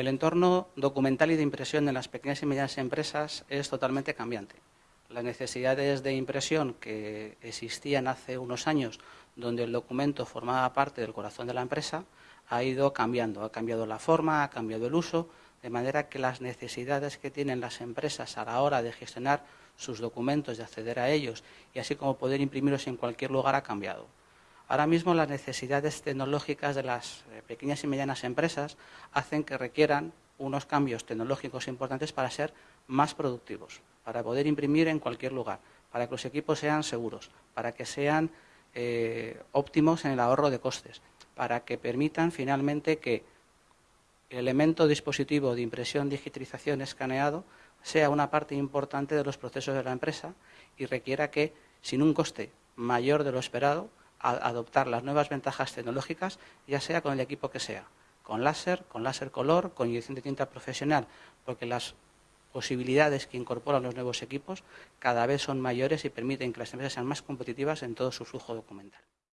El entorno documental y de impresión en las pequeñas y medianas empresas es totalmente cambiante. Las necesidades de impresión que existían hace unos años, donde el documento formaba parte del corazón de la empresa, ha ido cambiando. Ha cambiado la forma, ha cambiado el uso, de manera que las necesidades que tienen las empresas a la hora de gestionar sus documentos, de acceder a ellos y así como poder imprimirlos en cualquier lugar ha cambiado. Ahora mismo las necesidades tecnológicas de las eh, pequeñas y medianas empresas hacen que requieran unos cambios tecnológicos importantes para ser más productivos, para poder imprimir en cualquier lugar, para que los equipos sean seguros, para que sean eh, óptimos en el ahorro de costes, para que permitan finalmente que el elemento dispositivo de impresión, digitalización, escaneado sea una parte importante de los procesos de la empresa y requiera que, sin un coste mayor de lo esperado, adoptar las nuevas ventajas tecnológicas, ya sea con el equipo que sea, con láser, con láser color, con inyección de tinta profesional, porque las posibilidades que incorporan los nuevos equipos cada vez son mayores y permiten que las empresas sean más competitivas en todo su flujo documental.